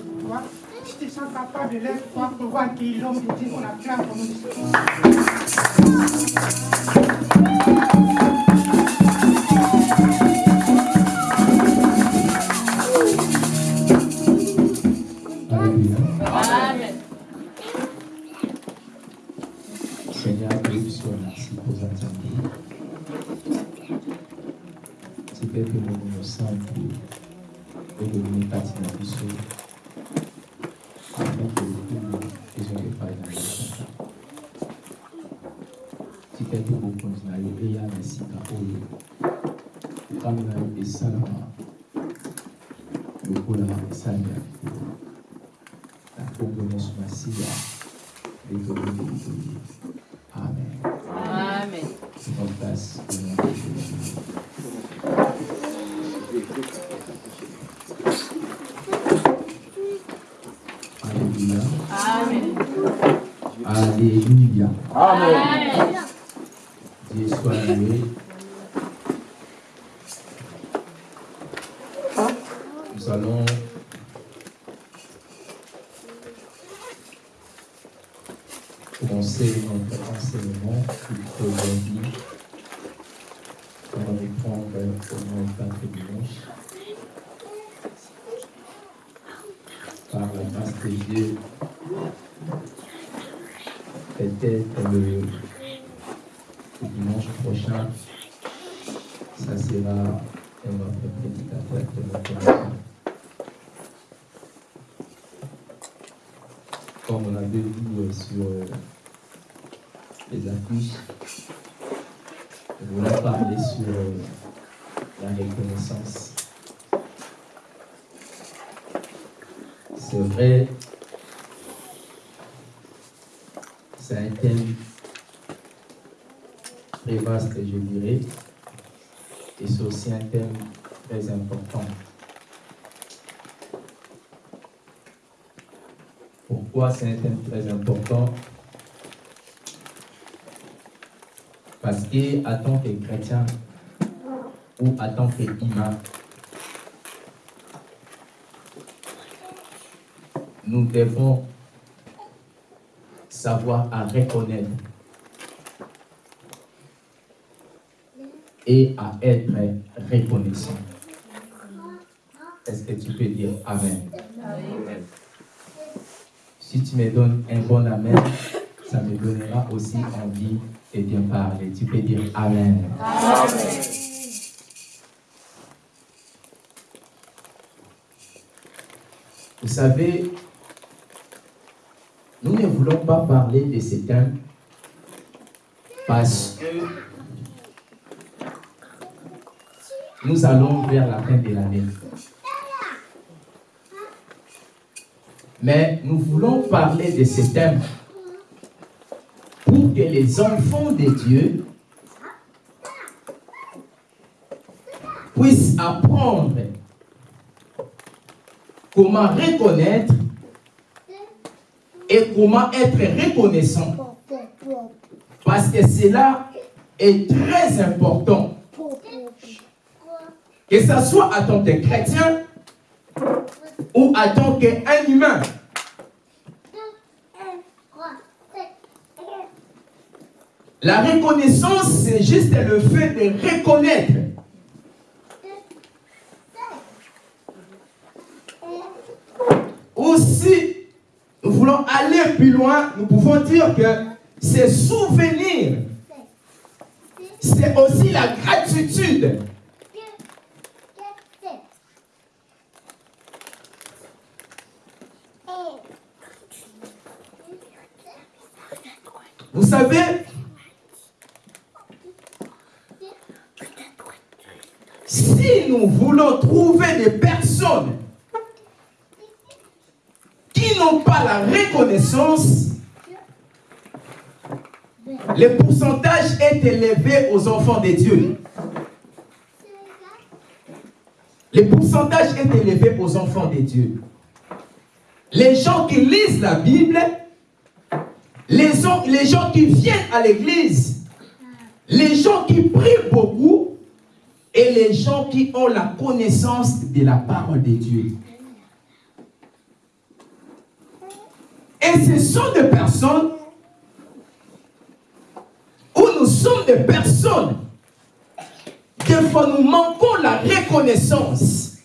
chez toi, je te sens capable de voir pour voir qui l'homme de Dieu qu'on a nous. Des salama. Pouvons saluer. La convenance massive. Et que nous Amen. Amen. C'est en place au nom de Jésus. Alléluia. Amen. Alléluia. Amen. Dieu soit loué. Nous allons commencer notre enseignement pour aujourd'hui. On va reprendre au moins quatre dimanches. Dieu, peut-être le, dimanche prochain, ça sera notre prédicateur de. Comme on avait vu euh, sur euh, les affiches, je voulais parler sur euh, la reconnaissance. C'est vrai, c'est un thème très vaste, je dirais, et c'est aussi un thème très important. Pourquoi c'est un thème très important? Parce que en tant que chrétien ou en tant qu'humain, nous devons savoir à reconnaître et à être reconnaissant. Est-ce que tu peux dire Amen? Si tu me donnes un bon Amen, ça me donnera aussi envie de bien parler. Tu peux dire Amen. Vous savez, ne voulons pas parler de ce thème parce que nous allons vers la fin de l'année. Mais nous voulons parler de ce thème pour que les enfants de Dieu puissent apprendre comment reconnaître et comment être reconnaissant. Parce que cela est très important. Que ce soit en tant que chrétien ou en tant qu'un humain. La reconnaissance, c'est juste le fait de reconnaître. Ou si nous voulons aller plus loin, nous pouvons dire que c'est souvenir. C'est aussi la gratitude. Vous savez, nous voulons trouver des personnes qui n'ont pas la le pourcentage est élevé aux enfants de Dieu. Le pourcentage est élevé aux enfants de Dieu. Les gens qui lisent la Bible, les les gens qui viennent à l'église, les gens qui prient beaucoup et les gens qui ont la connaissance de la parole de Dieu. Et ce sont des personnes où nous sommes des personnes. Fois, nous manquons la reconnaissance.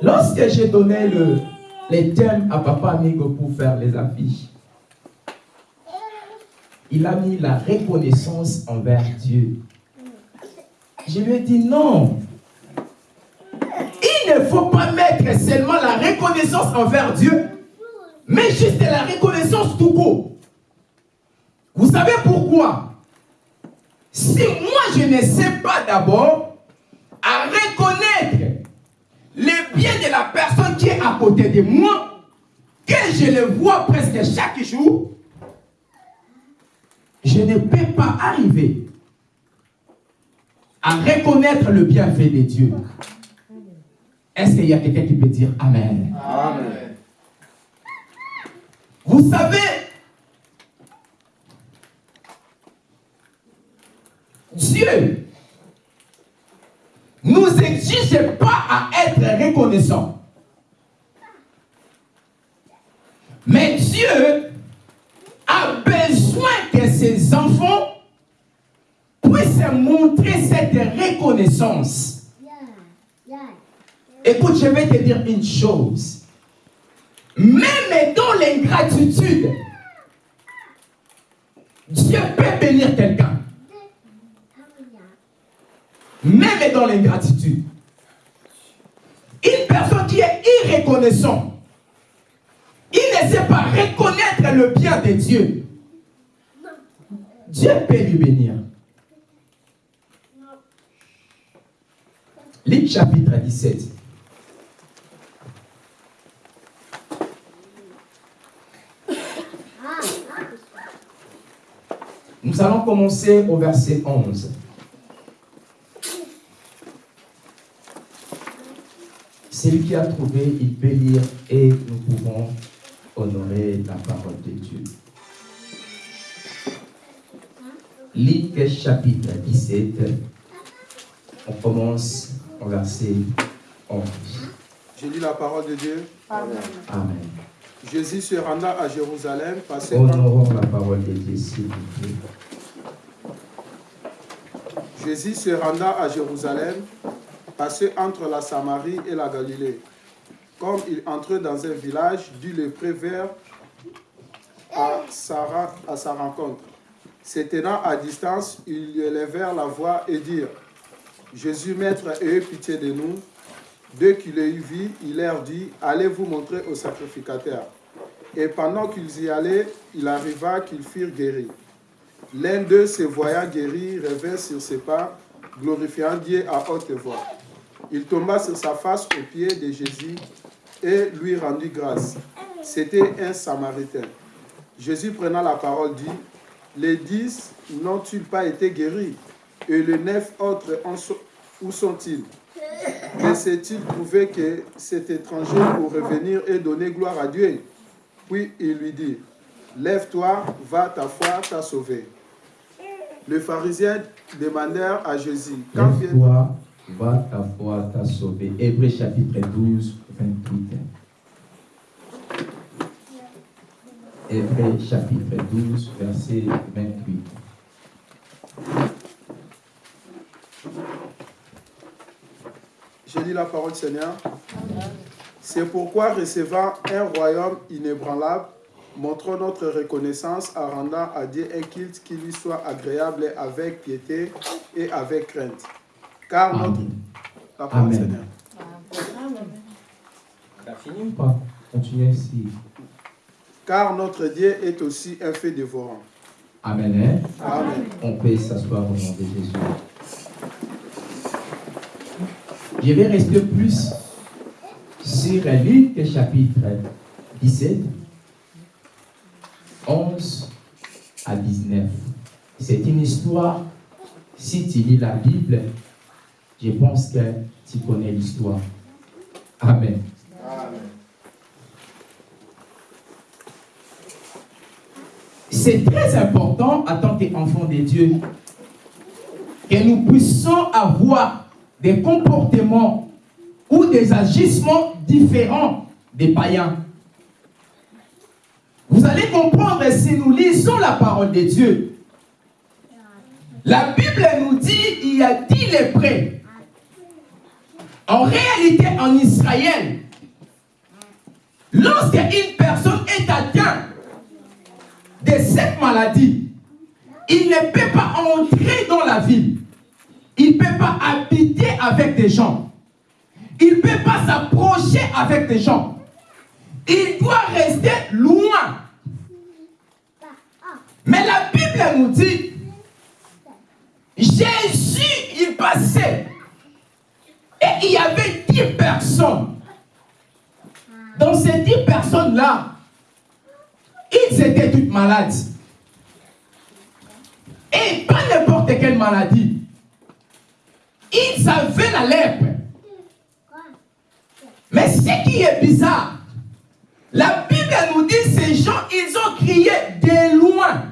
Lorsque j'ai donné le, les thèmes à Papa Amigo pour faire les affiches, il a mis la reconnaissance envers Dieu. Je lui ai dit non. Il faut pas mettre seulement la reconnaissance envers Dieu, mais juste la reconnaissance tout court. Vous savez pourquoi? Si moi je ne sais pas d'abord à reconnaître le bien de la personne qui est à côté de moi, que je le vois presque chaque jour, je ne peux pas arriver à reconnaître le bienfait de Dieu. Est-ce qu'il y a quelqu'un qui peut dire Amen? Amen. Vous savez, Dieu nous exige pas à être reconnaissants. Mais Dieu a besoin que ses enfants puissent montrer cette reconnaissance. Écoute, je vais te dire une chose. Même dans l'ingratitude, Dieu peut bénir quelqu'un. Même dans l'ingratitude. Une personne qui est irreconnaissante, il ne sait pas reconnaître le bien de Dieu. Dieu peut lui bénir. Luc chapitre 17. Nous allons commencer au verset 11. Celui qui a trouvé, il peut lire et nous pouvons honorer la parole de Dieu. Luc chapitre 17. On commence au verset 11. Je lis la parole de Dieu. Amen. Amen. Jésus se renda à Jérusalem, passé par- Honorons la parole de Dieu, s'il vous plaît. Jésus se renda à Jérusalem, passé entre la Samarie et la Galilée. Comme il entrait dans un village, dut le prévert à à sa rencontre. Se tenant à distance, ils lui élevèrent la voix et dirent Jésus, maître, ayez pitié de nous. Dès qu'il les eut vus, il leur dit Allez vous montrer au sacrificateur. Et pendant qu'ils y allaient, il arriva qu'ils furent guéris. L'un d'eux, se voyant guéri, revint sur ses pas, glorifiant Dieu à haute voix. Il tomba sur sa face aux pieds de Jésus et lui rendit grâce. C'était un Samaritain. Jésus prenant la parole dit, les dix n'ont-ils pas été guéris? Et les neuf autres, où sont-ils? Laissait-il trouver que cet étranger pour revenir et donner gloire à Dieu Puis il lui dit, Lève-toi, va, ta foi t'a sauvé. Les pharisiens demandèrent à Jésus, Quand Lève-toi, va, ta foi t'a sauvé. Hébreu chapitre 12, 28. Hébreu chapitre 12, verset 28. Je lis la parole du Seigneur. C'est pourquoi, recevant un royaume inébranlable, montrons notre reconnaissance en rendant à Dieu un culte qui lui soit agréable avec piété et avec crainte. Car notre... Amen. La parole du Amen. Seigneur. Fini ou pas? Continuez ici. Car notre Dieu est aussi un fait dévorant. Amen. hein? Amen. On peut s'asseoir au nom de Jésus. Je vais rester plus sur Luc chapitre 17, 11 à 19. C'est une histoire, si tu lis la Bible, je pense que tu connais l'histoire. Amen. C'est très important en tant qu'enfant de Dieu que nous puissions avoir des comportements ou des agissements différents des païens. Vous allez comprendre si nous lisons la parole de Dieu. La Bible nous dit il y a dix lépreux. En réalité, en Israël, lorsque une personne est atteinte de cette maladie, il ne peut pas entrer dans la ville. Il ne peut pas habiter avec des gens. Il ne peut pas s'approcher avec des gens. Il doit rester loin. Mais la Bible nous dit, Jésus, il passait. Et il y avait dix personnes. Dans ces dix personnes-là, ils étaient toutes malades. Et pas n'importe quelle maladie. Ils avaient la lèpre. Mais ce qui est bizarre, la Bible nous dit ces gens, ils ont crié de loin.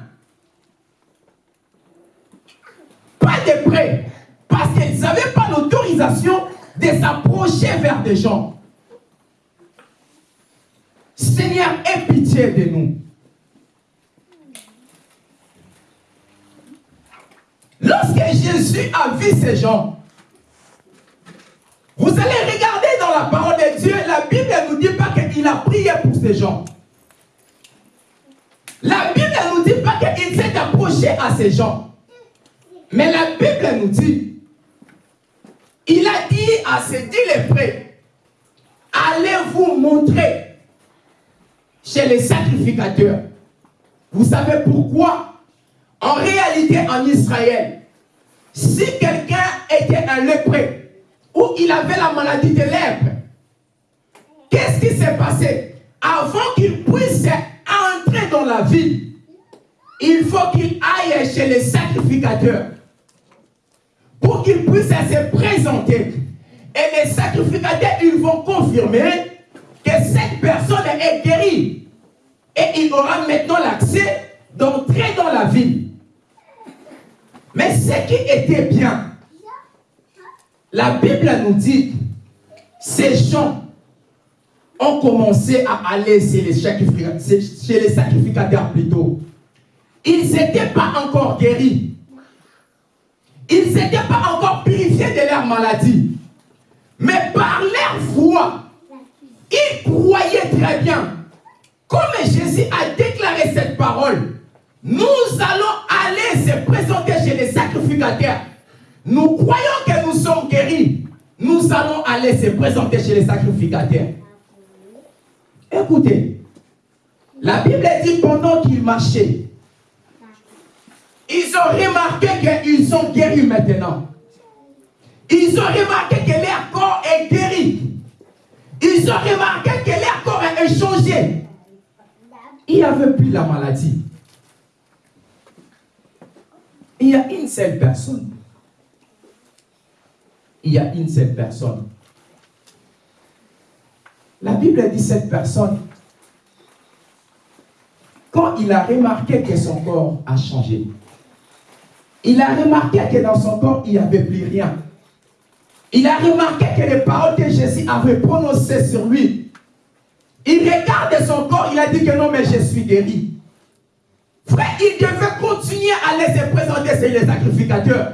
Pas de près. Parce qu'ils n'avaient pas l'autorisation de s'approcher vers des gens. Seigneur, aie pitié de nous. Lorsque Jésus a vu ces gens, vous allez regarder dans la parole de Dieu, la Bible ne nous dit pas qu'il a prié pour ces gens. La Bible ne nous dit pas qu'il s'est approché à ces gens. Mais la Bible nous dit, il a dit à ces dix allez vous montrer chez les sacrificateurs. Vous savez pourquoi? En réalité, en Israël, si quelqu'un était un lépreux, ou il avait la maladie de lèpre, qu'est-ce qui s'est passé? Avant qu'il puisse entrer dans la ville, il faut qu'il aille chez les sacrificateurs pour qu'il puisse se présenter. Et les sacrificateurs, ils vont confirmer que cette personne est guérie. Et il aura maintenant l'accès d'entrer dans la ville. Mais ce qui était bien, la Bible nous dit, ces gens ont commencé à aller chez les sacrificateurs, plutôt. Ils n'étaient pas encore guéris. Ils n'étaient pas encore purifiés de leur maladie. Mais par leur foi, ils croyaient très bien. Comme Jésus a déclaré cette parole, nous allons aller se présenter chez les sacrificateurs. Nous croyons que nous sommes guéris. Nous allons aller se présenter chez les sacrificateurs. Écoutez, la Bible dit pendant qu'ils marchaient, ils ont remarqué qu'ils sont guéris maintenant. Ils ont remarqué que leur corps est guéri. Ils ont remarqué que leur corps a changé. Il n'y avait plus la maladie. Il y a une seule personne. Il y a une seule personne. La Bible dit cette personne, quand il a remarqué que son corps a changé, il a remarqué que dans son corps, il n'y avait plus rien. Il a remarqué que les paroles que Jésus avait prononcées sur lui, il regarde son corps, il a dit que non, mais je suis guéri. Frère, il devait continuer à laisser présenter chez les sacrificateurs.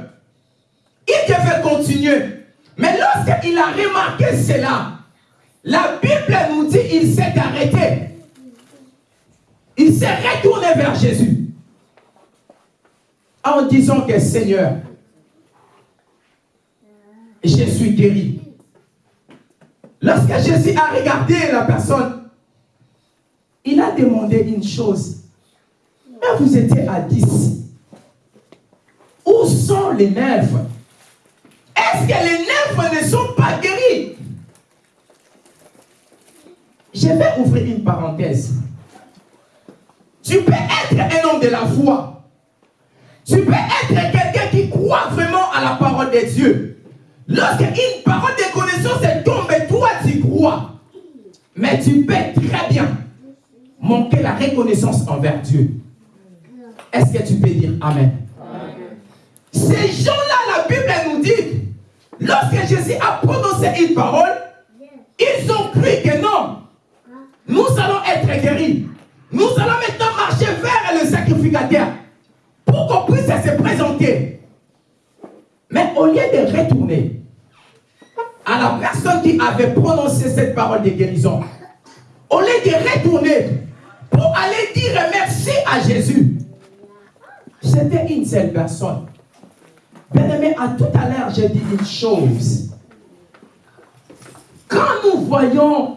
Il devait continuer. Mais lorsqu'il a remarqué cela, la Bible nous dit qu'il s'est arrêté. Il s'est retourné vers Jésus en disant que Seigneur, je suis guéri. Lorsque Jésus a regardé la personne, il a demandé une chose. Mais vous étiez à 10. Où sont les neuf est-ce que les neuf ne sont pas guéris Je vais ouvrir une parenthèse. Tu peux être un homme de la foi. Tu peux être quelqu'un qui croit vraiment à la parole de Dieu. Lorsqu'une parole de connaissance tombe, toi tu crois. Mais tu peux très bien manquer la reconnaissance envers Dieu. Est-ce que tu peux dire Amen? Ces gens-là, la Bible nous dit, lorsque Jésus a prononcé une parole, ils ont cru que non, nous allons être guéris. Nous allons maintenant marcher vers le sacrificateur pour qu'on puisse se présenter. Mais au lieu de retourner à la personne qui avait prononcé cette parole de guérison, au lieu de retourner pour aller dire merci à Jésus, c'était une seule personne. Bien aimé, à tout à l'heure, j'ai dit une chose. Quand nous voyons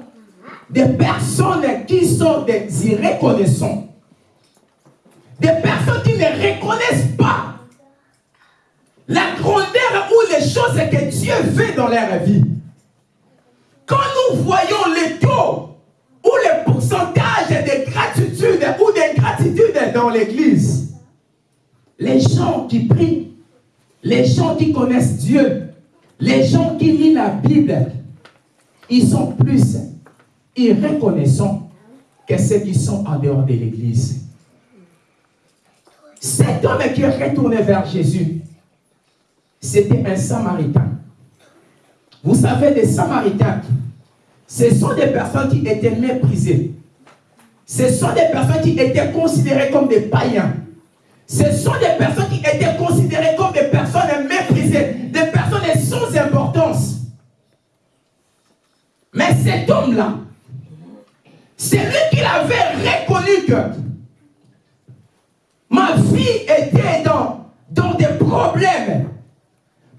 des personnes qui sont des irreconnaissants, des personnes qui ne reconnaissent pas la grandeur ou les choses que Dieu fait dans leur vie, quand nous voyons les taux ou le pourcentage de gratitude ou d'ingratitude dans l'église, les gens qui prient, les gens qui connaissent Dieu, les gens qui lisent la Bible, ils sont plus irreconnaissants que ceux qui sont en dehors de l'église. Cet homme qui est retourné vers Jésus, c'était un samaritain. Vous savez, des samaritains, ce sont des personnes qui étaient méprisées. Ce sont des personnes qui étaient considérées comme des païens. Ce sont des personnes qui étaient considérées comme des personnes méprisées, des personnes sans importance. Mais cet homme-là, c'est lui qui avait reconnu que ma vie était dans, dans des problèmes.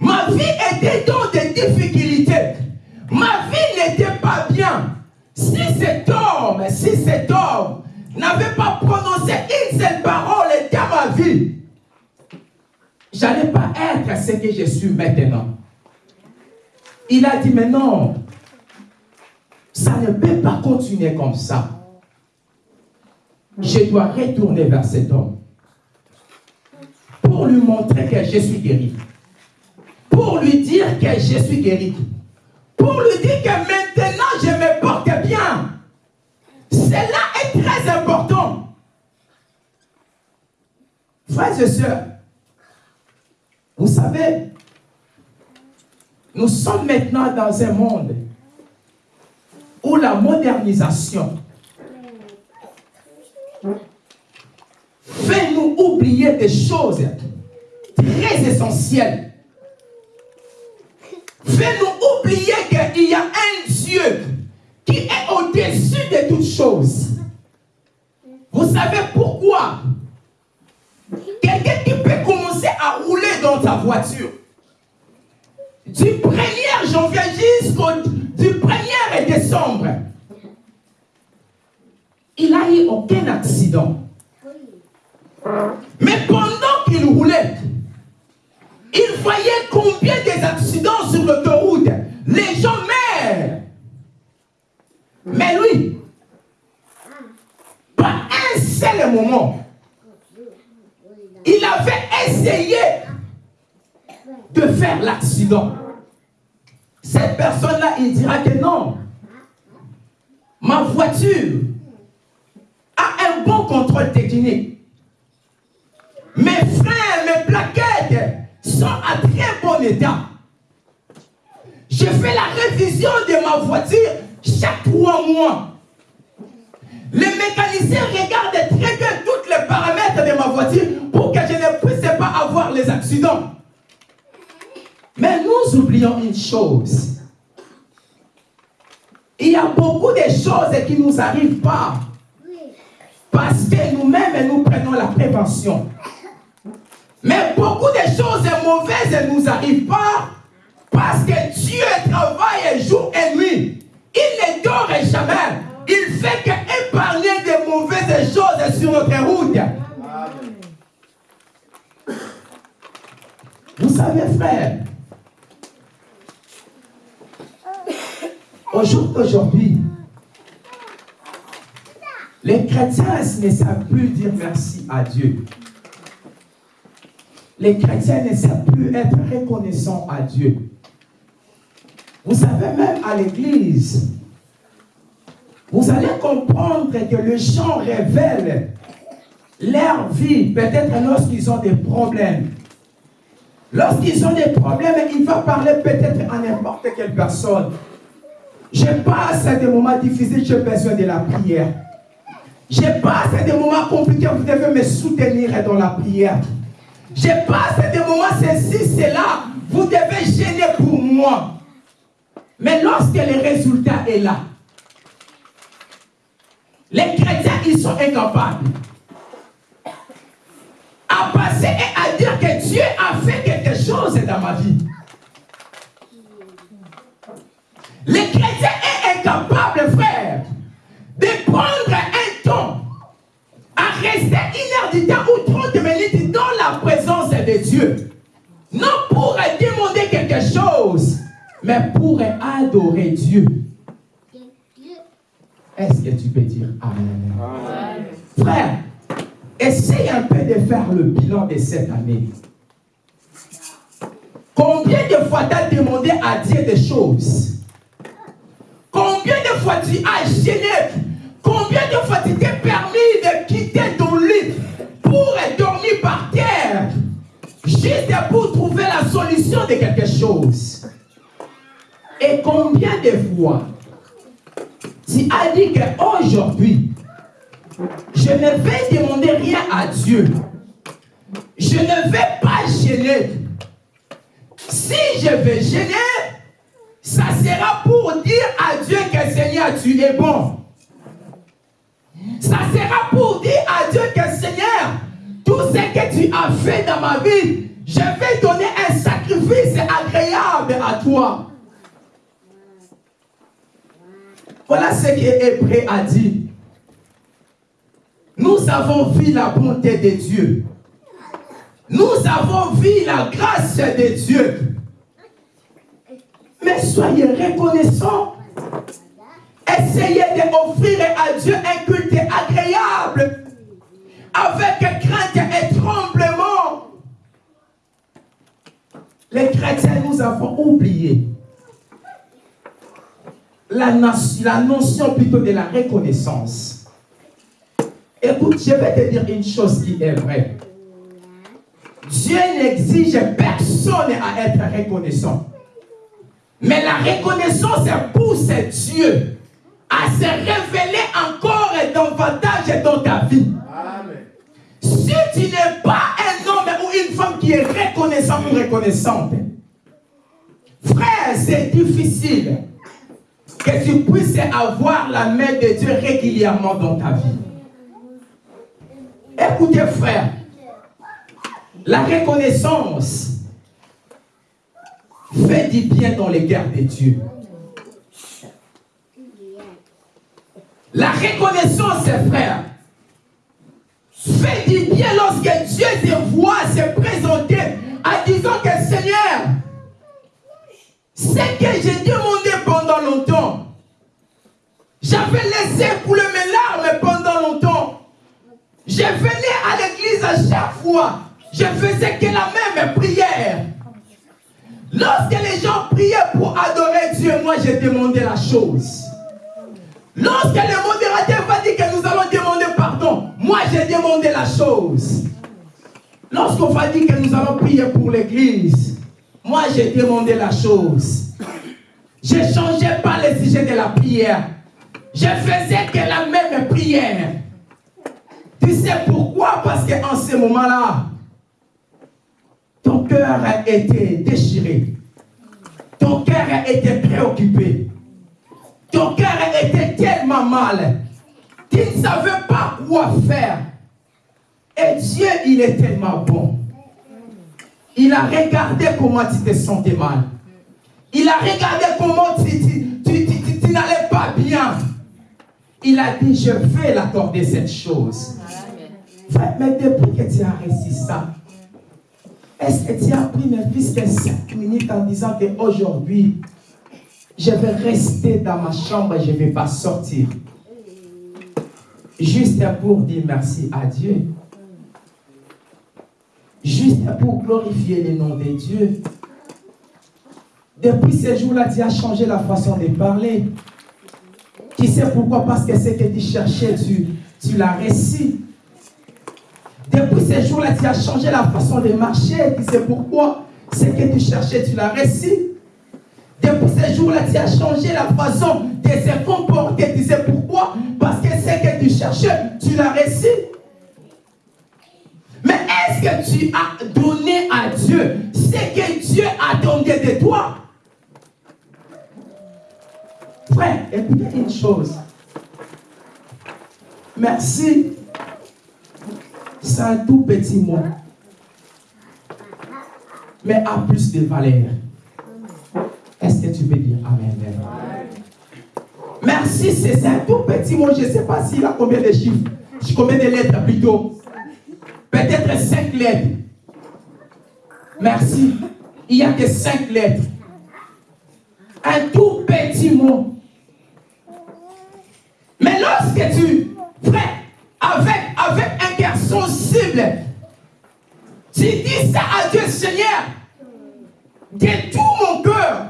Ma vie était dans des difficultés. Ma vie n'était pas bien. Si cet homme, si cet homme n'avait pas prononcé une seule parole dans ma vie, j'allais pas être ce que je suis maintenant. Il a dit, mais non, ça ne peut pas continuer comme ça. Je dois retourner vers cet homme pour lui montrer que je suis guéri. Pour lui dire que je suis guéri. Pour lui dire que maintenant je me porte bien. Frères et sœurs, vous savez, nous sommes maintenant dans un monde où la modernisation fait nous oublier des choses très essentielles. Fait nous oublier qu'il y a un Dieu qui est au-dessus de toutes choses. Vous savez pourquoi? Dans ta voiture du 1er janvier jusqu'au du 1er décembre, il n'a eu aucun accident. Mais pendant qu'il roulait, il voyait combien des accidents sur l'autoroute. Les gens meurent. Mais lui, pas un seul moment, il avait essayé de faire l'accident. Cette personne-là, il dira que non. Ma voiture a un bon contrôle technique. Mes freins, mes plaquettes sont à très bon état. Je fais la révision de ma voiture chaque trois mois. Les mécaniciens regardent très bien tous les paramètres de ma voiture pour que je ne puisse pas avoir les accidents. Mais nous oublions une chose. Il y a beaucoup de choses qui ne nous arrivent pas. Parce que nous-mêmes, nous prenons la prévention. Mais beaucoup de choses mauvaises ne nous arrivent pas parce que Dieu travaille jour et nuit. Il ne dort jamais. Il fait qu'épargner des mauvaises choses sur notre route. Vous savez, frère, Au jour d'aujourd'hui, les chrétiens ne savent plus dire merci à Dieu. Les chrétiens ne savent plus être reconnaissants à Dieu. Vous savez, même à l'église, vous allez comprendre que les gens révèlent leur vie, peut-être lorsqu'ils ont des problèmes. Lorsqu'ils ont des problèmes, il va parler peut-être à n'importe quelle personne. Je passe des moments difficiles, j'ai besoin de la prière. Je passe des moments compliqués, vous devez me soutenir dans la prière. Je passe des moments ceci, cela, vous devez gêner pour moi. Mais lorsque le résultat est là, les chrétiens, ils sont incapables à passer et à dire que Dieu a fait quelque chose dans ma vie. Les chrétiens est incapable, frère, de prendre un temps à rester une heure du temps ou 30 minutes dans la présence de Dieu. Non pour demander quelque chose, mais pour adorer Dieu. Est-ce que tu peux dire Amen? Frère, essaye un peu de faire le bilan de cette année. Combien de fois tu as demandé à Dieu des choses? Combien de fois tu as gêné? Combien de fois tu t'es permis de quitter ton lit pour dormir par terre Juste pour trouver la solution de quelque chose? Et combien de fois tu as dit qu'aujourd'hui, je ne vais demander rien à Dieu. Je ne vais pas gêner. Si je vais gêner, ça sera pour dire à Dieu que Seigneur, tu es bon. Ça sera pour dire à Dieu que Seigneur, tout ce que tu as fait dans ma vie, je vais donner un sacrifice agréable à toi. Voilà ce que Hébreu a dit. Nous avons vu la bonté de Dieu. Nous avons vu la grâce de Dieu. Mais soyez reconnaissants. Essayez d'offrir à Dieu un culte agréable avec crainte et tremblement. Les chrétiens, nous avons oublié la, la notion plutôt de la reconnaissance. Écoute, je vais te dire une chose qui est vraie. Dieu n'exige personne à être reconnaissant. Mais la reconnaissance pousse Dieu à se révéler encore davantage dans ta vie. Si tu n'es pas un homme ou une femme qui est reconnaissant ou reconnaissante, frère, c'est difficile que tu puisses avoir la main de Dieu régulièrement dans ta vie. Écoutez, frère, la reconnaissance fait du bien dans les guerres de Dieu. La reconnaissance, frère, fait du bien lorsque Dieu te voit se présenter en disant que Seigneur, ce que j'ai demandé pendant longtemps, j'avais laissé couler mes larmes pendant longtemps. Je venais à l'église à chaque fois. Je faisais que la même prière. Lorsque les gens priaient pour adorer Dieu, moi j'ai demandé la chose. Lorsque le modérateur va dire que nous allons demander pardon, moi j'ai demandé la chose. Lorsqu'on va dire que nous allons prier pour l'église, moi j'ai demandé la chose. Je ne changeais pas le sujet de la prière. Je faisais que la même prière. Tu sais pourquoi? Parce qu'en ce moment-là, ton cœur a été déchiré. Ton cœur a été préoccupé. Ton cœur a été tellement mal. Tu ne savais pas quoi faire. Et Dieu, il est tellement bon. Il a regardé comment tu te sentais mal. Il a regardé comment tu, tu, tu, tu, tu n'allais pas bien. Il a dit, je vais l'accorder cette chose. Mais depuis que tu as réussi ça, est-ce que tu as pris ne plus que 5 minutes en disant qu'aujourd'hui, je vais rester dans ma chambre et je ne vais pas sortir? Juste pour dire merci à Dieu. Juste pour glorifier le nom de Dieu. Depuis ce jour-là, Dieu a changé la façon de parler. Qui sait pourquoi? Parce que ce que tu cherchais, tu, tu l'as réussi. Depuis ce jour-là, tu as changé la façon de marcher. Tu sais pourquoi Ce que tu cherchais, tu l'as réussi. Depuis ce jour-là, tu as changé la façon de se comporter. Tu sais pourquoi? Parce que ce que tu cherchais, tu l'as réussi. Mais est-ce que tu as donné à Dieu ce que Dieu a donné de toi? Frère, écoutez une chose. Merci. C'est un tout petit mot. Mais a plus de valeur. Est-ce que tu peux dire Amen? Merci, c'est un tout petit mot. Je ne sais pas s'il a combien de chiffres. Combien de lettres plutôt? Peut-être cinq lettres. Merci. Il n'y a que cinq lettres. Un tout petit mot. Mais lorsque tu, frère, avec, avec cœur sensible, tu dis ça à Dieu, Seigneur, de tout mon cœur,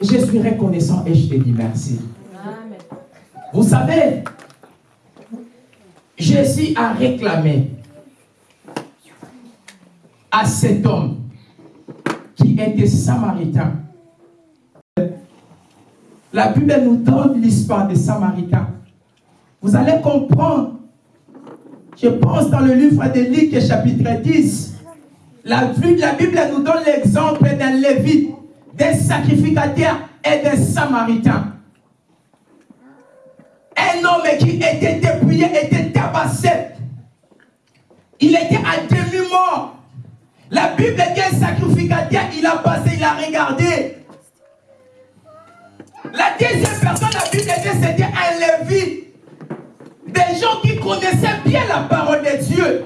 je suis reconnaissant et je te dis merci. Amen. Vous savez, Jésus a réclamé à cet homme qui était samaritain. La Bible nous donne l'histoire des Samaritains. Vous allez comprendre, je pense dans le livre de Luc chapitre 10, la, Bible- nous donne l'exemple d'un lévite, d'un sacrificateur et d'un samaritain. Un homme qui était dépouillé, était tabassé. Il était à demi-mort. La Bible dit un sacrificateur, il a passé, il a regardé. La deuxième personne, la Bible dit c'était un lévite. Des gens qui connaissaient bien la parole de Dieu.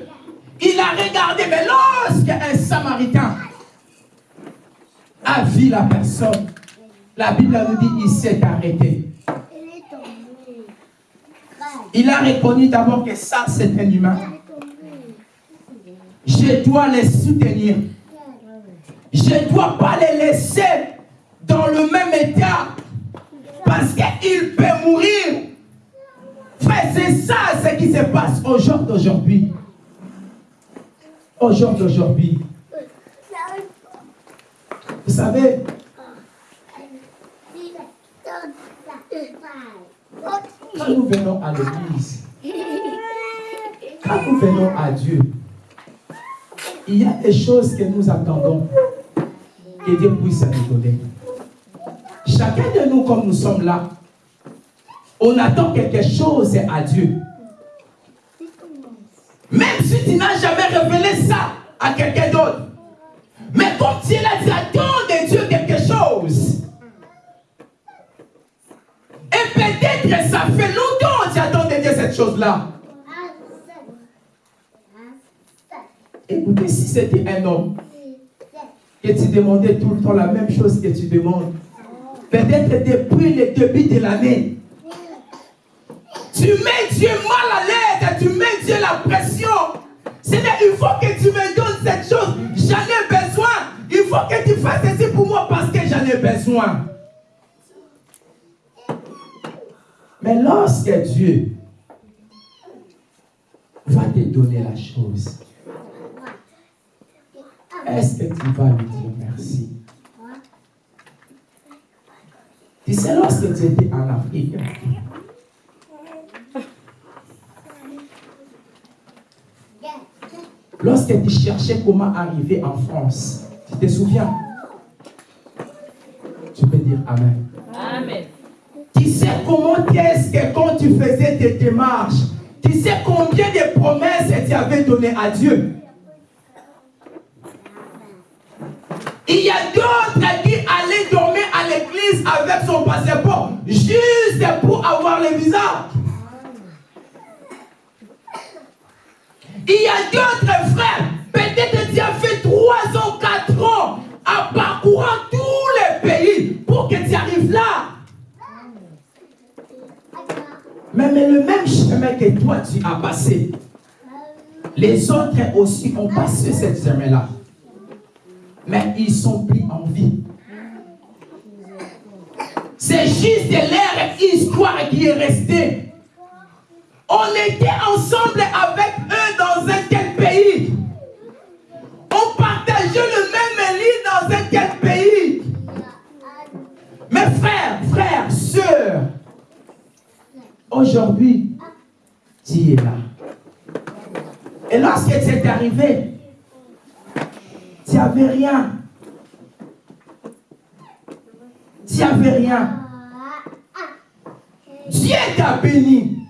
Il a regardé, mais lorsqu'un samaritain a vu la personne, la Bible nous dit il s'est arrêté. Il a reconnu d'abord que ça, c'est un humain. Je dois les soutenir. Je ne dois pas les laisser dans le même état. Parce qu'il peut mourir. C'est ça ce qui se passe au jour d'aujourd'hui. Au jour d'aujourd'hui. Vous savez, quand nous venons à l'église, quand nous venons à Dieu, il y a des choses que nous attendons que Dieu puisse nous donner. Chacun de nous, comme nous sommes là, on attend quelque chose à Dieu. Même si tu n'as jamais révélé ça à quelqu'un d'autre. Mais comme tu là, tu attends de Dieu quelque chose. Et peut-être ça fait longtemps que tu attends de Dieu cette chose-là. Écoutez, si c'était un homme que tu demandais tout le temps la même chose que tu demandes, peut-être depuis le début de l'année, tu mets Dieu mal à l'aise, tu mets Dieu la pression. C'est-à-dire, il faut que tu me donnes cette chose, j'en ai besoin. Il faut que tu fasses ceci pour moi parce que j'en ai besoin. Mais lorsque Dieu va te donner la chose, est-ce que tu vas lui dire merci? Tu sais, lorsque tu étais en Afrique, lorsque tu cherchais comment arriver en France, tu te souviens? Tu peux dire Amen. Amen. Tu sais comment est-ce que quand tu faisais tes démarches, tu sais combien de promesses tu avais données à Dieu? Il y a d'autres qui allaient dormir à l'église avec son passeport juste pour avoir le visa. Il y a d'autres frères, peut-être tu as fait 3 ans, 4 ans, en parcourant tous les pays pour que tu arrives là. Mais, le même chemin que toi tu as passé, les autres aussi ont passé ce chemin-là. Mais ils sont pris en vie. C'est juste leur histoire qui est restée. On était ensemble avec eux dans un tel pays. On partageait le même lit dans un tel pays. Mes frères, frères, sœurs, aujourd'hui, tu es là. Et lorsque c'est arrivé, tu n'avais rien. Tu n'avais rien. Dieu t'a béni.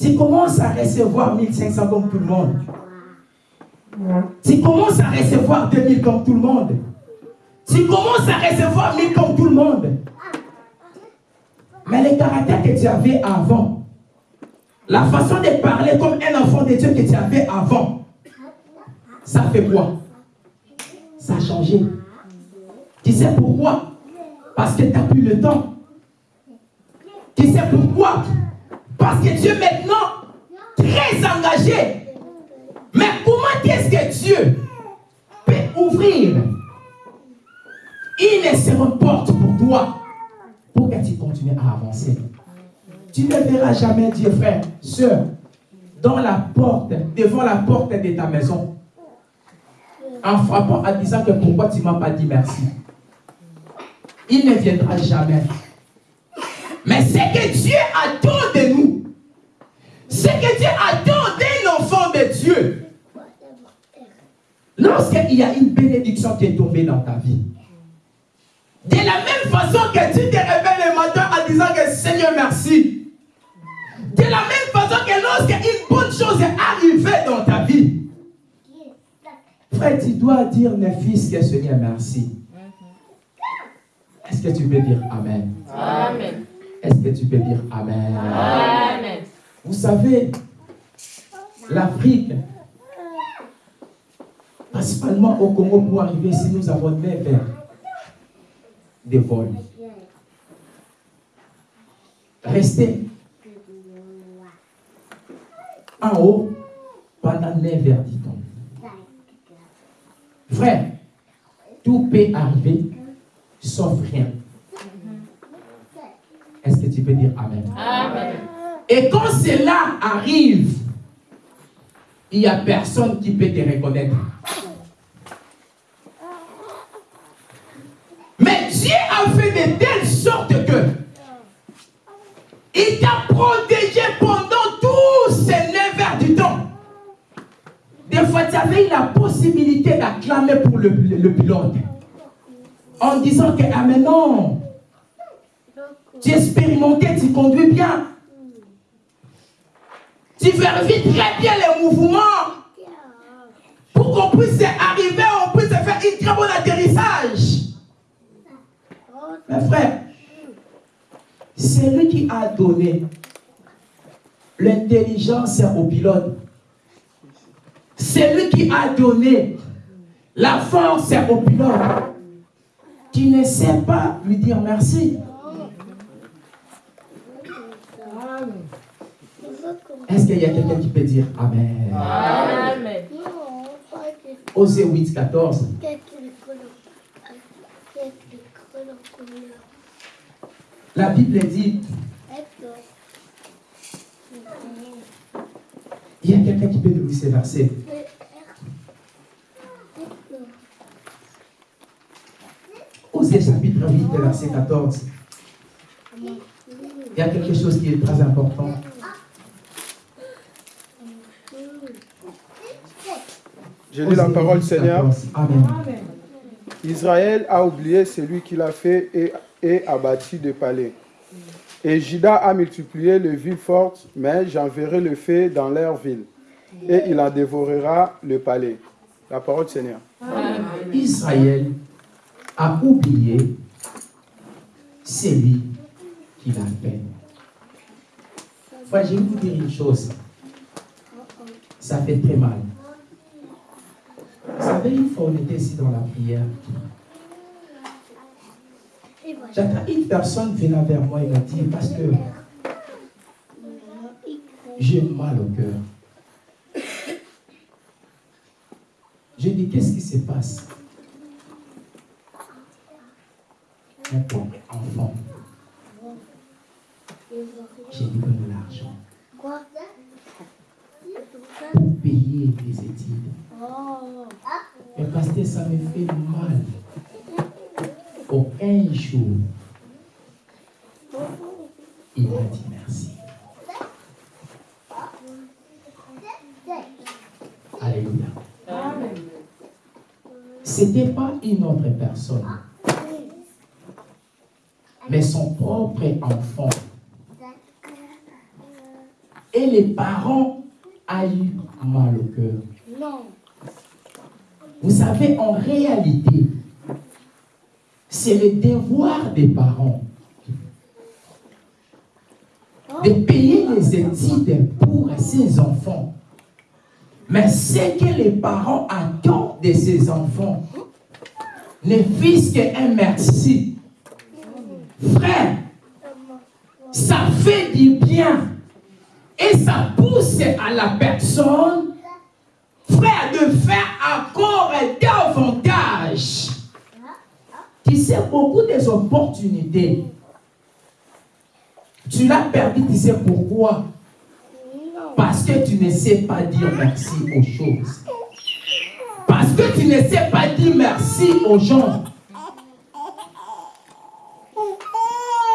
Tu commences à recevoir 1500 comme tout le monde. Tu commences à recevoir 2000 comme tout le monde. Tu commences à recevoir 1000 comme tout le monde. Mais le caractère que tu avais avant, la façon de parler comme un enfant de Dieu que tu avais avant, ça fait quoi? Ça a changé. Tu sais pourquoi? Parce que tu n'as plus le temps. Tu sais pourquoi? Parce que Dieu maintenant, très engagé. Mais comment est-ce que Dieu peut ouvrir une seconde porte pour toi pour que tu continues à avancer? Tu ne verras jamais Dieu, frère, soeur, dans la porte, devant la porte de ta maison, en frappant, en disant que pourquoi tu ne m'as pas dit merci? Il ne viendra jamais. Mais ce que Dieu de nous, ce que Dieu attend d'un enfant de Dieu, lorsqu'il y a une bénédiction qui est tombée dans ta vie, de la même façon que tu te réveilles le matin en disant que Seigneur merci, de la même façon que lorsqu'une bonne chose est arrivée dans ta vie, frère, tu dois dire, mes fils, que Seigneur merci. Est-ce que tu peux dire Amen? Amen. Est-ce que tu peux dire Amen? Amen. Vous savez, l'Afrique, principalement au Congo, pour arriver ici, nous avons neuf heures de vol. Rester en haut pendant 9 heures, dit-on. Frère, tout peut arriver, sauf rien. Est-ce que tu peux dire Amen? Amen. Et quand cela arrive, il n'y a personne qui peut te reconnaître. Mais Dieu a fait de telle sorte que il t'a protégé pendant tous ces neuf heures du temps. Des fois, tu avais la possibilité d'acclamer pour le, le- pilote. En disant que, ah mais non, tu es expérimenté, tu conduis bien. Tu vérifies très bien les mouvements pour qu'on puisse arriver, on puisse faire un très bon atterrissage. Mes frères, c'est lui qui a donné l'intelligence au pilote. C'est lui qui a donné la force au pilote. Tu ne sais pas lui dire merci. Est-ce qu'il y a quelqu'un qui peut dire Amen? Amen. Osée 8, 14. La Bible dit il y a quelqu'un qui peut nous lire ces versets? Osée chapitre 8, verset 14. Il y a quelque chose qui est très important. Je lis la parole, 8, Seigneur. 14. Amen. Israël a oublié celui qu'il a fait et, et a bâti des palais. Et Juda a multiplié les villes fortes, mais j'enverrai le feu dans leurs villes, et il en dévorera le palais. La parole du Seigneur. Israël a oublié celui qui l'a fait. Frère, je vais vous dire une chose. Ça fait très mal. Vous savez, une fois on était ici dans la prière, j'attends une personne venant vers moi et m'a dit, Pasteur, J'ai mal au cœur. Je dis, qu'est-ce qui se passe? Mon pauvre enfant. J'ai dit, donne l'argent pour payer les études. Ça me fait mal. Aucun jour, il m'a dit merci. Alléluia. C'était pas une autre personne, mais son propre enfant. Et les parents ont eu mal au cœur. Non. Vous savez, en réalité, c'est le devoir des parents de payer les études pour ses enfants. Mais ce que les parents attendent de ces enfants ne fût qu'un merci. Frère, ça fait du bien et ça pousse à la personne, frère, de faire encore davantage. Tu sais, beaucoup des opportunités, tu l'as perdu, tu sais pourquoi? Parce que tu ne sais pas dire merci aux choses. Parce que tu ne sais pas dire merci aux gens.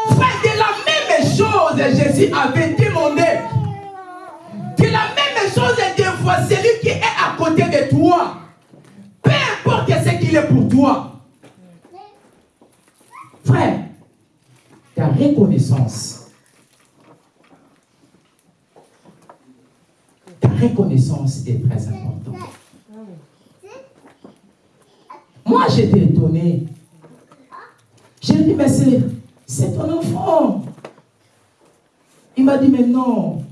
Frère, de la même chose, Jésus avait demandé. De la peu importe ce qu'il est pour toi. Frère, ta reconnaissance, ta reconnaissance est très importante. Moi, j'étais étonné. J'ai dit, mais c'est, c'est ton enfant. Il m'a dit, mais non.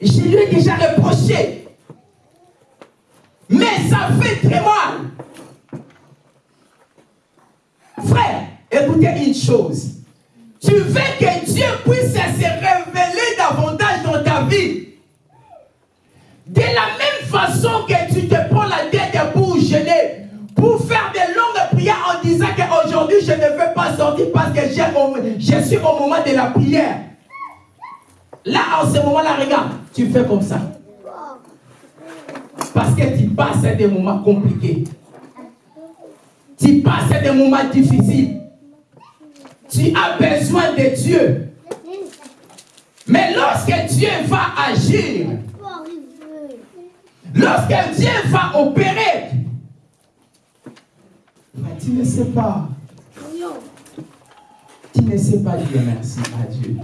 Je lui ai déjà reproché. Mais ça fait très mal. Frère, écoutez une Tu veux que Dieu puisse se révéler davantage dans ta vie. De la même façon que tu te prends la tête pour gêner, pour faire des longues prières en disant qu'aujourd'hui je ne veux pas sortir parce que je suis au moment de la prière. Là, en ce moment-là, regarde, tu fais comme ça. Parce que tu passes des moments compliqués. Tu passes des moments difficiles. Tu as besoin de Dieu. Mais lorsque Dieu va agir, lorsque Dieu va opérer, mais tu ne sais pas. Tu ne sais pas dire merci à Dieu.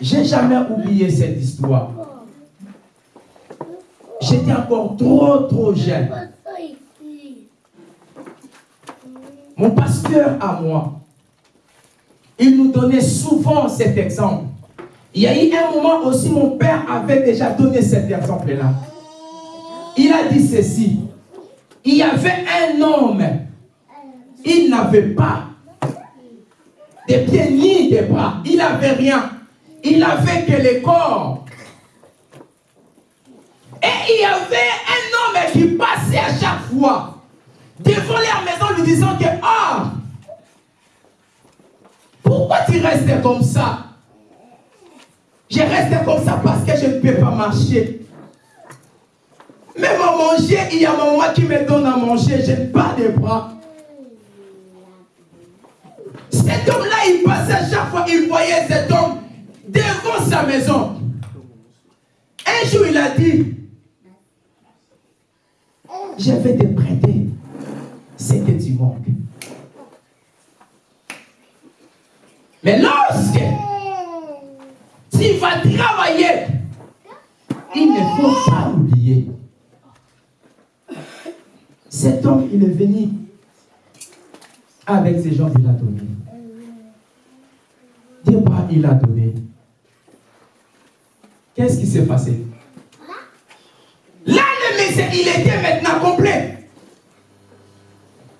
J'ai jamais oublié cette histoire. J'étais encore trop, trop jeune. Mon pasteur à moi, il nous donnait souvent cet exemple. Il y a eu un moment aussi, mon père avait déjà donné cet exemple-là. Il a dit ceci. Il y avait un homme, il n'avait pas de pieds ni de bras. Il n'avait rien. Il avait que le corps. Et il y avait un homme qui passait à chaque fois devant leur maison lui disant que Pourquoi tu restes comme ça? Je reste comme ça parce que je ne peux pas marcher. Même à manger, il y a ma maman qui me donne à manger, je n'ai pas de bras. Cet homme-là, il passait chaque fois, il voyait cet homme devant sa maison. Un jour, il a dit, je vais te prêter ce que tu manques. Mais lorsque tu vas travailler, il ne faut pas oublier. Cet homme, il est venu avec ces gens qu'il a donné. Bras, il a donné. Qu'est-ce qui s'est passé? Là, le message, il était maintenant complet.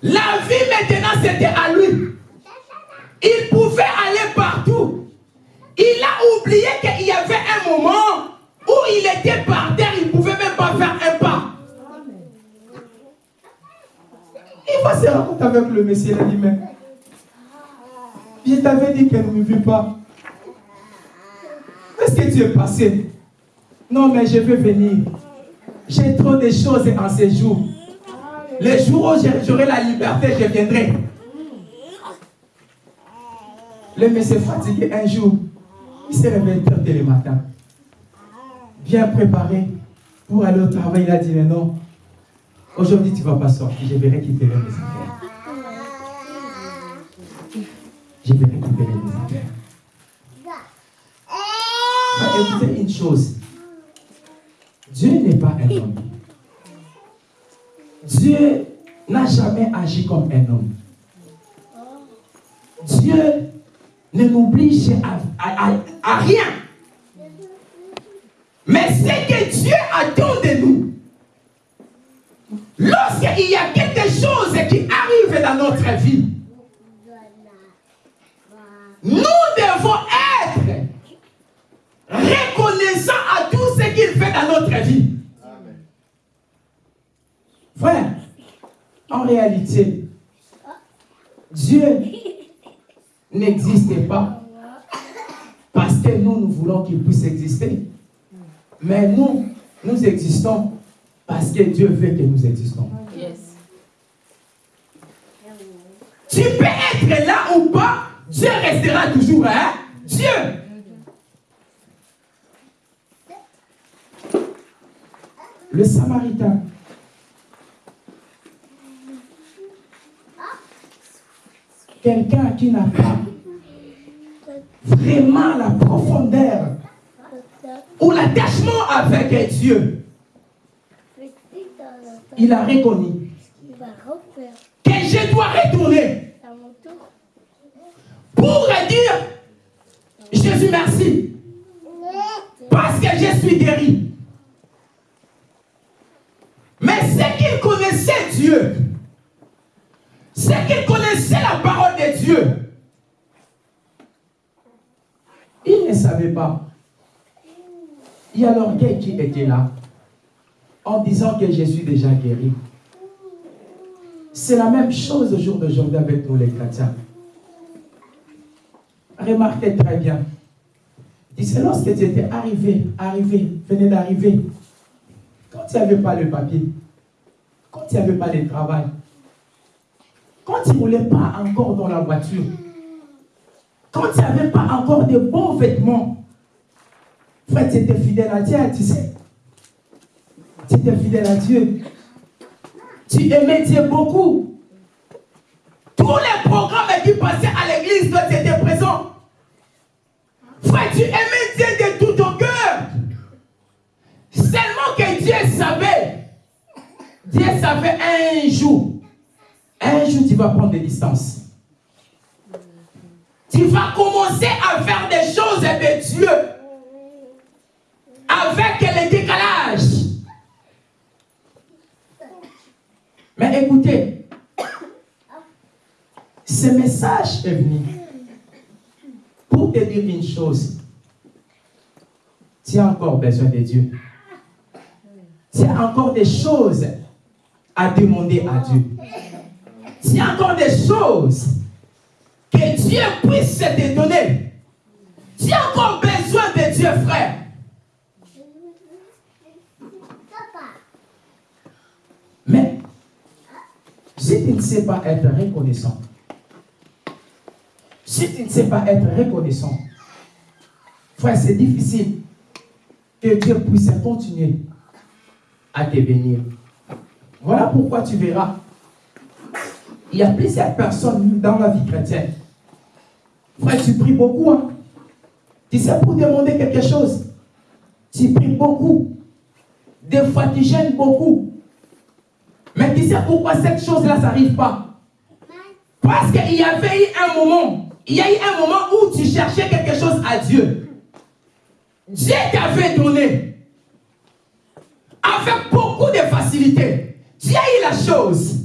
La vie maintenant, c'était à lui. Il pouvait aller. Il a oublié qu'il y avait un moment où il était par terre, il ne pouvait même pas faire un pas. Il va se rencontrer avec le Messie, il a dit, mais je t'avais dit qu'elle ne me vit pas. Est-ce que tu es passé? Non, mais je vais venir. J'ai trop de choses en ces jours. Les jours où j'aurai la liberté, je viendrai. Le monsieur fatigué un jour, il s'est réveillé tôt le matin. Bien préparé pour aller au travail. Il a dit, mais non, aujourd'hui tu ne vas pas sortir, je vais récupérer mes affaires. Je vais récupérer mes affaires. Mais écoutez une chose. Dieu n'est pas un homme. Dieu n'a jamais agi comme un homme. Dieu ne m'oblige à, à- rien. Mais c'est que Dieu attend de nous. Lorsqu'il y a quelque chose qui arrive dans notre vie, nous devons être reconnaissants à tout ce qu'il fait dans notre vie. Frère, en réalité, Dieu n'existe pas parce que nous, nous voulons qu'il puisse exister. Mais nous, nous existons parce que Dieu veut que nous existons. Yes. Tu peux être là ou pas, Dieu restera toujours, hein? Dieu. Le Samaritain. Quelqu'un qui n'a pas vraiment la profondeur. Ou l'attachement avec Dieu. Il a reconnu. Que je dois retourner. Pour dire Jésus merci. Parce que je suis guéri. Mais c'est qu'il connaissait Dieu, c'est qu'il connaissait la parole de Dieu. Il ne savait pas. Il y a l'orgueil qui était là en disant que je suis déjà guéri. C'est la même chose au jour d'aujourd'hui avec nous les chrétiens. Remarquez très bien. C'est lorsque tu étais arrivé, arrivé, venais d'arriver, quand tu n'avais pas le papier, quand tu n'avais pas le travail, quand tu ne roulais pas encore dans la voiture, quand tu n'avais pas encore de bons vêtements, frère, tu étais fidèle à Dieu, tu sais. Tu étais fidèle à Dieu. Tu aimais Dieu beaucoup. Tous les programmes qui passaient à l'église, toi, tu étais présent. Frère, tu aimais Dieu de tout ton cœur. Seulement que Dieu savait. Dieu savait un jour. Un jour, tu vas prendre des distances. Tu vas commencer à faire des choses de Dieu. Avec le décalage. Mais écoutez, ce message est venu pour te dire une chose. Tu as encore besoin de Dieu. Tu as encore des choses à demander à Dieu. As encore des choses que Dieu puisse te donner. Tu as encore besoin de Dieu, frère. Mais si tu ne sais pas être reconnaissant, si tu ne sais pas être reconnaissant, frère, c'est difficile que Dieu puisse continuer à te bénir. Voilà pourquoi tu verras. Il y a plusieurs personnes dans la vie chrétienne. Frère, tu pries beaucoup. hein. Tu sais, pour demander quelque chose, tu pries beaucoup. Des fois, tu gênes beaucoup. Mais tu sais pourquoi cette chose-là, ça n'arrive pas? Parce qu'il y avait eu un moment, il y a eu un moment où tu cherchais quelque chose à Dieu. Dieu t'avait donné avec beaucoup de facilité. Tu as eu la chose.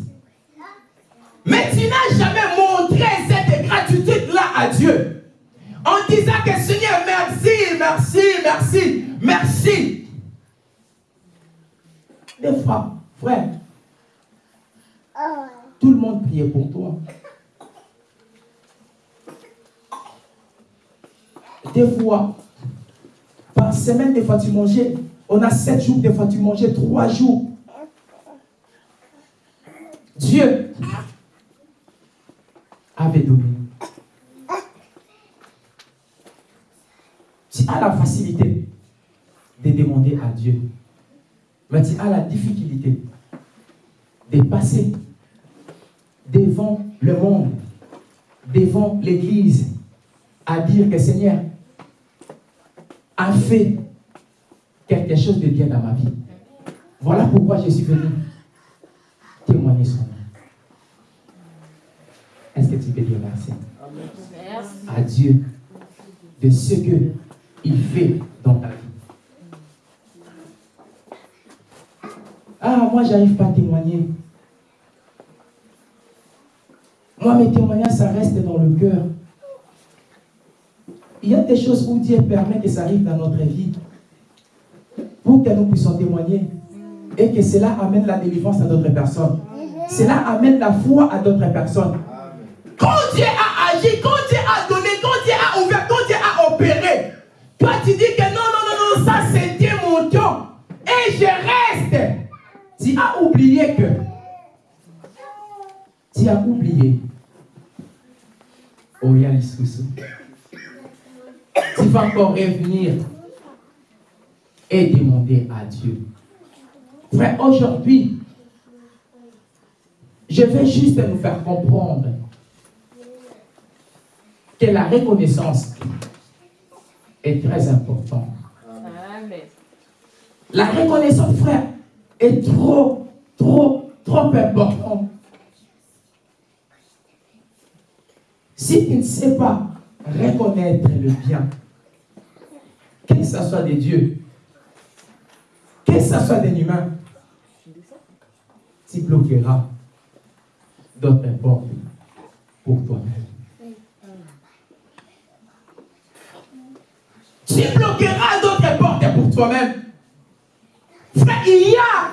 Mais tu n'as jamais montré cette gratitude-là à Dieu. en disant que Seigneur, merci, merci, merci, merci. Des fois, frère, tout le monde priait pour toi. Des fois, par semaine, des fois tu mangeais. On a sept jours, des fois tu mangeais trois jours. Dieu avait donné. Tu as la facilité de demander à Dieu. Mais tu as la difficulté de passer devant le monde, devant l'Église, à dire que Seigneur a fait quelque chose de bien dans ma vie. Voilà pourquoi je suis venu témoigner son. Est-ce que tu peux dire merci Merci. à Dieu de ce que il fait dans ta vie? Ah, moi, j'arrive pas à témoigner. Moi, mes témoignages, ça reste dans le cœur. Il y a des choses où Dieu permet que ça arrive dans notre vie pour que nous puissions témoigner et que cela amène la délivrance à d'autres personnes. Cela amène la foi à d'autres personnes. Quand Dieu a agi, quand Dieu a donné, quand Dieu a ouvert, quand Dieu a opéré, toi tu dis que non, non, non, non, ça c'était mon temps. Et je reste. Tu as oublié que. Tu as oublié. Oh, il y a les sous Tu vas encore revenir et demander à Dieu. Frère, aujourd'hui, je vais juste nous faire comprendre que la reconnaissance est très importante. La reconnaissance, frère, est trop, trop, trop importante. Si tu ne sais pas reconnaître le bien, que ce soit des dieux, que ce soit des humains, tu bloqueras d'autres portes pour toi-même. Tu bloqueras d'autres portes pour toi-même. Frère, il y a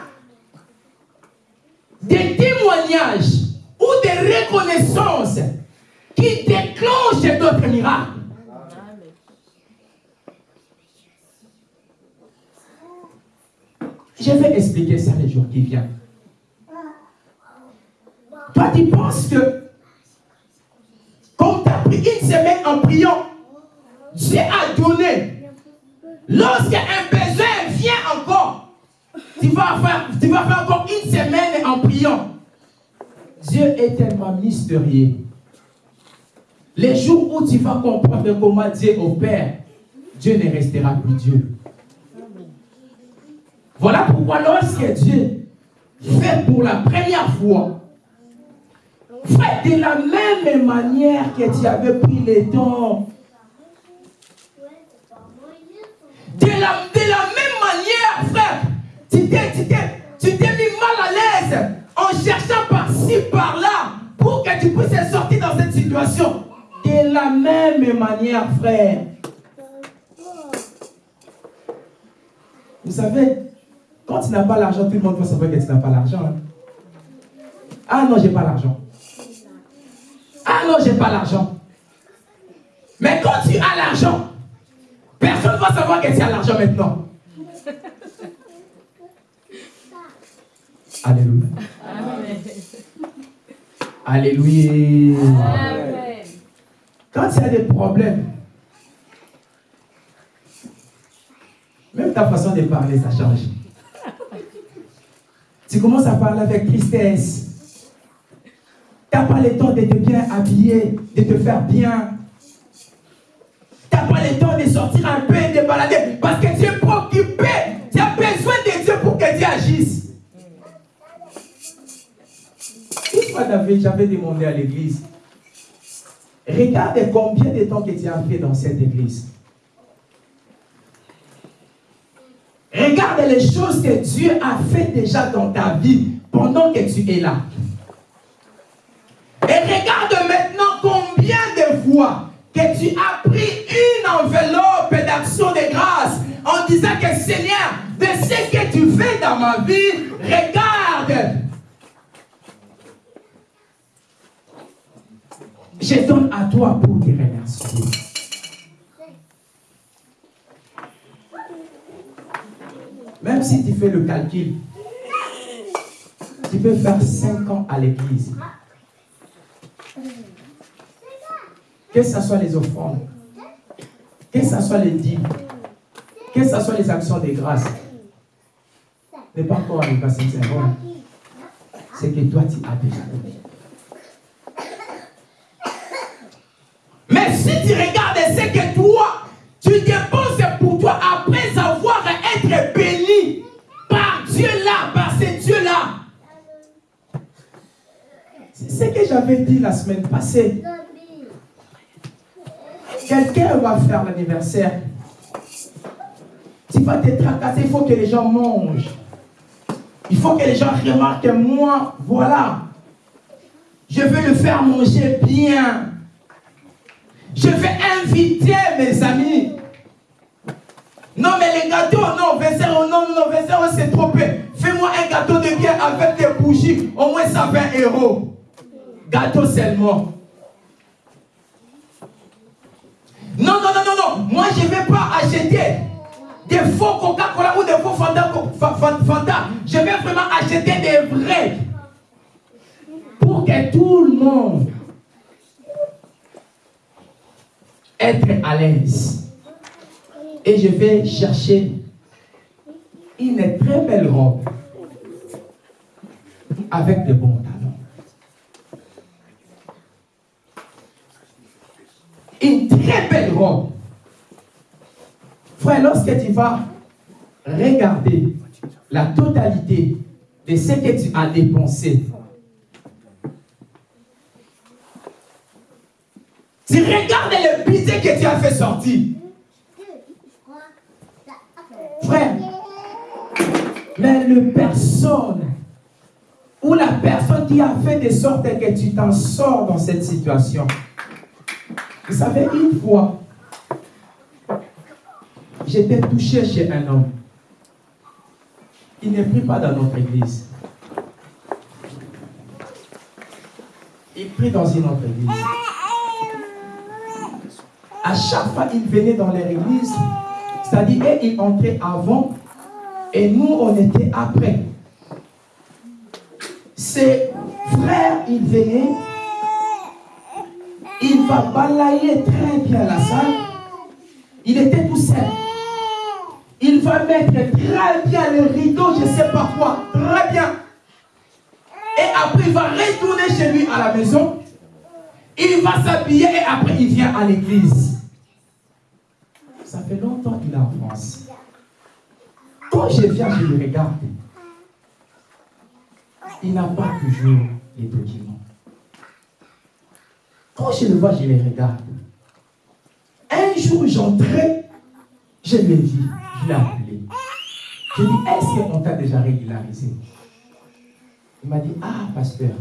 des témoignages ou des reconnaissances qui déclenchent d'autres miracles. Je vais expliquer ça les jours qui viennent. Toi, tu penses que quand tu as pris une semaine en priant, Dieu a donné. Lorsqu'un besoin vient encore, tu vas, faire, tu vas encore une semaine en priant. Dieu est tellement mystérieux. Les jours où tu vas comprendre comment Dieu opère, Dieu ne restera plus Dieu. Voilà pourquoi lorsque Dieu fait pour la première fois, frère, de la même manière que tu avais pris le temps, tu t'es, mis mal à l'aise en cherchant par-ci, par-là, pour que tu puisses sortir dans cette situation. De la même manière, frère. Vous savez, quand tu n'as pas l'argent, tout le monde va savoir que tu n'as pas l'argent. hein. Ah non, j'ai pas l'argent. Ah non, j'ai pas l'argent. Mais quand tu as l'argent, personne ne va savoir que tu as l'argent maintenant. Alléluia. Alléluia. Quand il y a des problèmes, même ta façon de parler, ça change. Tu commences à parler avec tristesse. Tu n'as pas le temps de te bien habiller, de te faire bien. Tu n'as pas le temps de sortir un peu, de balader, parce que tu es préoccupé. Tu as besoin de Dieu pour que Dieu agisse. Une j'avais demandé à l'église, Regarde combien de temps que tu as fait dans cette église. Regarde les choses que Dieu a fait déjà dans ta vie pendant que tu es là. Et regarde maintenant combien de fois que tu as pris grâce en disant que Seigneur, de ce que tu fais dans ma vie, regarde. Je donne à toi pour te remercier. Même si tu fais le calcul, tu peux faire 5 ans à l'église. Que ce soit les offrandes, que ce soit les dîmes, que ce soit les actions de grâce, n'est pas encore arrivé à 5 ans. C'est que toi, tu as déjà donné. Mais si tu regardes ce que tu dépenses pour toi après avoir été béni par Dieu là, par ce Dieu là. C'est ce que j'avais dit la semaine passée. Quelqu'un va faire l'anniversaire. Tu vas te tracasser, il faut que les gens mangent. Il faut que les gens remarquent que moi, voilà, je vais le faire manger bien. Je vais inviter mes amis. Non, mais les gâteaux, non, 20 euros, non, non, 20 euros, c'est trop peu. Fais-moi un gâteau de bien avec des bougies, au moins ça 20 euros. Gâteau seulement. Non, non, non, non, non. Moi, je ne vais pas acheter des faux Coca-Cola ou des faux Fanta, Fa- Fa- Fanta. Je vais vraiment acheter des vrais. Pour que tout le monde être à l'aise. Et je vais chercher une très belle robe avec de bons talons. Une très belle robe. Frère, lorsque tu vas regarder la totalité de ce que tu as dépensé, tu regardes le budget que tu as fait sortir. Frère, mais le personne ou la personne qui a fait de sorte que tu t'en sors dans cette situation. Vous savez, une fois, j'étais touché chez un homme. Il ne prie pas dans notre église. Il prie dans une autre église. À chaque fois qu'il venait dans leur église, c'est-à-dire eux, ils entraient avant et nous, on était après. Ses frères, ils venaient, il va balayer très bien la salle. Il était tout seul. Il va mettre très bien le rideau, je ne sais pas quoi, très bien. Et après, il va retourner chez lui à la maison. Il va s'habiller et après, il vient à l'église. Fait longtemps qu'il est en France. Quand je viens, je le regarde. Il n'a pas toujours les documents. Quand je le vois, je les regarde. Un jour, j'entrais, je l'ai vu, je l'ai appelé. Je lui ai dit, est-ce qu'on t'a déjà régularisé? Il m'a dit, ah, pasteur,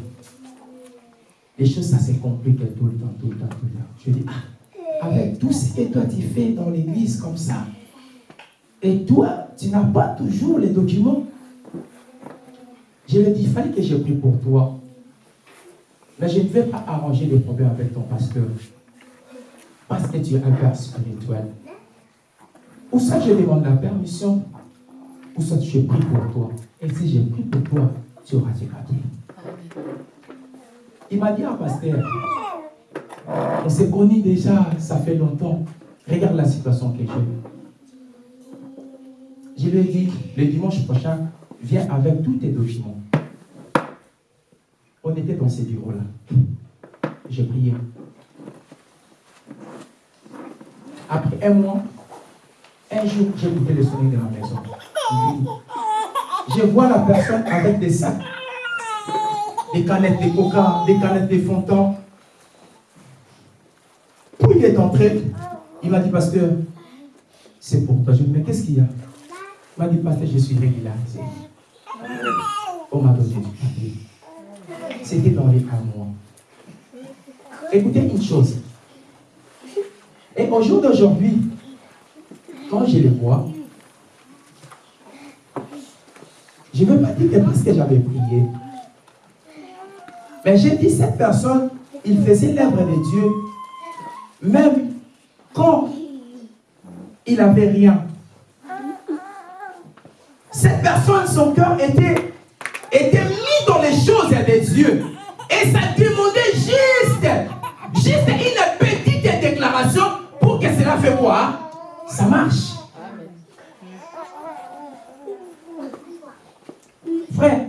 les choses, ça se complique tout le temps, tout le temps, tout le temps. Je lui ai dit, ah, avec tout ce que toi tu fais dans l'église comme ça, et toi, tu n'as pas toujours les documents. Je lui ai dit, il fallait que je prie pour toi. Mais je ne vais pas arranger les problèmes avec ton pasteur. Parce que tu es un père spirituel. Ou soit je demande la permission, ou soit je prie pour toi. Et si je prie pour toi, tu auras tes papiers. Il m'a dit, ah pasteur, on s'est connus déjà, ça fait longtemps. Regarde la situation que j'ai. Je lui ai dit, le dimanche prochain, viens avec tous tes documents. On était dans ces bureaux-là. J'ai prié. Après un mois, un jour, j'ai écouté le sonner de ma maison. Je vois la personne avec des sacs, des canettes de coca, des canettes de fond est entré, il m'a dit, pasteur, c'est pour toi. Je lui ai mais qu'est-ce qu'il y a? Il m'a dit, pasteur, je suis régularisé. On m'a donné du. C'était dans les un mois. Écoutez une chose. Et au jour d'aujourd'hui, quand je les vois, je ne veux pas dire que parce que j'avais prié. Mais j'ai dit, cette personne, il faisait l'œuvre de Dieu, même quand il n'avait rien. Cette personne, son cœur était, était mis dans les choses de Dieu. Et ça demandait juste, juste une petite déclaration pour que cela fait quoi? Ça marche. Frère,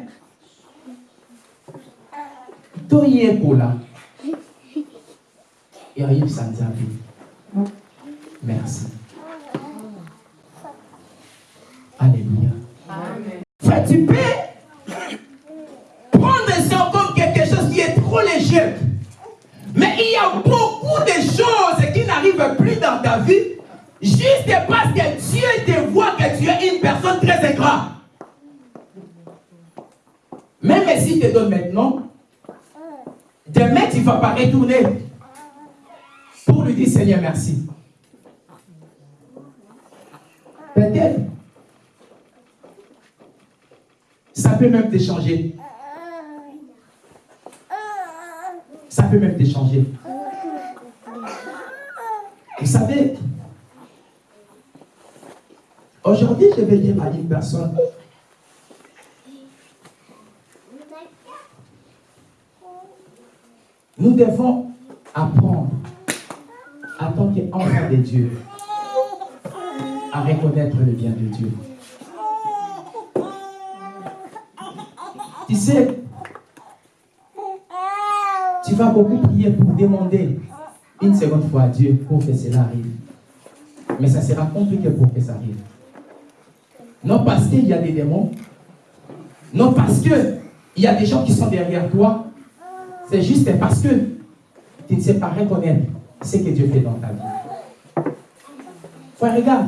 toyekola yayeb sanzabi merci. Alléluia. Frère tu peux prendre ça comme quelque chose qui est trop léger. Mais il y a beaucoup de choses qui n'arrivent plus dans ta vie juste parce que Dieu te voit que tu es une personne très ingrat même s'il te donne maintenant, demain tu vas pas retourner dire Seigneur merci. Peut-être. Ça peut même te changer. Ça peut même te changer. Vous savez, aujourd'hui je vais dire à une personne, Nous devons apprendre, en tant qu'enfants de Dieu, à reconnaître le bien de Dieu. Tu sais, tu vas beaucoup prier pour demander une seconde fois à Dieu pour que cela arrive. Mais ça sera compliqué pour que ça arrive. Non parce qu'il y a des démons, non parce qu'il y a des gens qui sont derrière toi, c'est juste parce que tu ne sais pas reconnaître ce que Dieu fait dans ta vie. Frère, regarde,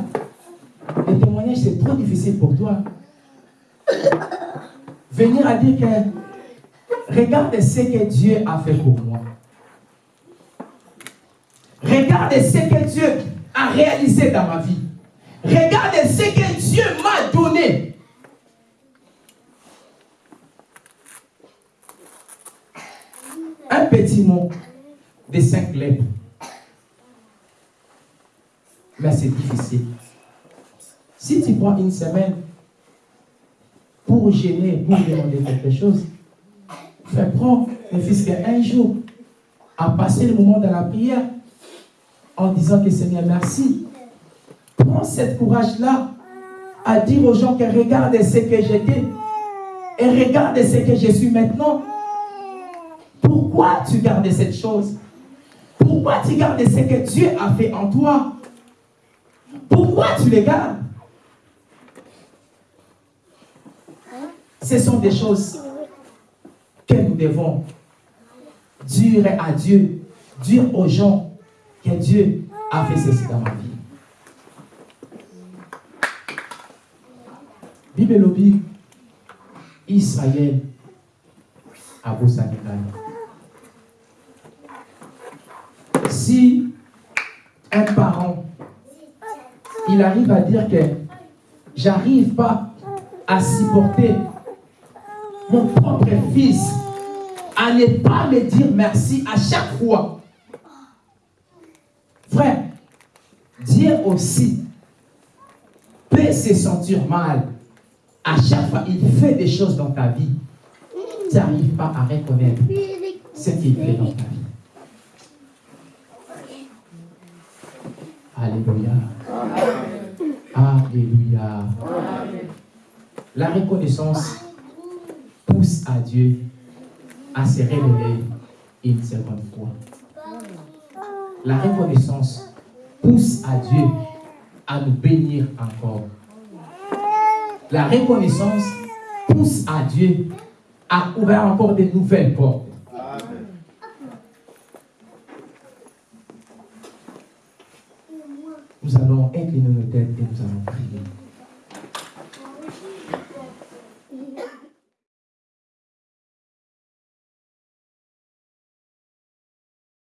le témoignage, c'est trop difficile pour toi. Venir à dire que regarde ce que Dieu a fait pour moi. Regarde ce que Dieu a réalisé dans ma vie. Regarde ce que Dieu m'a donné. un petit mot de cinq lettres. Mais c'est difficile. Si tu prends une semaine pour gêner, pour demander quelque chose, fais prendre ne fût qu'un jour à passer le moment de la prière en disant que Seigneur, merci. Prends cette courage-là à dire aux gens que regarde ce que j'étais et regarde ce que je suis maintenant. Pourquoi tu gardes cette chose? Pourquoi tu gardes ce que Dieu a fait en toi? Pourquoi tu les gardes? Ce sont des choses que nous devons dire à Dieu, dire aux gens que Dieu a fait ceci dans ma vie. Bible lobby, Israël à Bosanikai. Si un parent, il arrive à dire que j'arrive pas à supporter mon propre fils, à ne pas me dire merci à chaque fois. Frère, Dieu aussi peut se sentir mal. À chaque fois, il fait des choses dans ta vie. Tu n'arrives pas à reconnaître ce qu'il fait dans ta vie. Alléluia. Alléluia. La reconnaissance pousse à Dieu à se révéler une seconde fois. La reconnaissance pousse à Dieu à nous bénir encore. La reconnaissance pousse à Dieu à ouvrir encore de nouvelles portes. Nous allons incliner nos têtes et nous allons prier.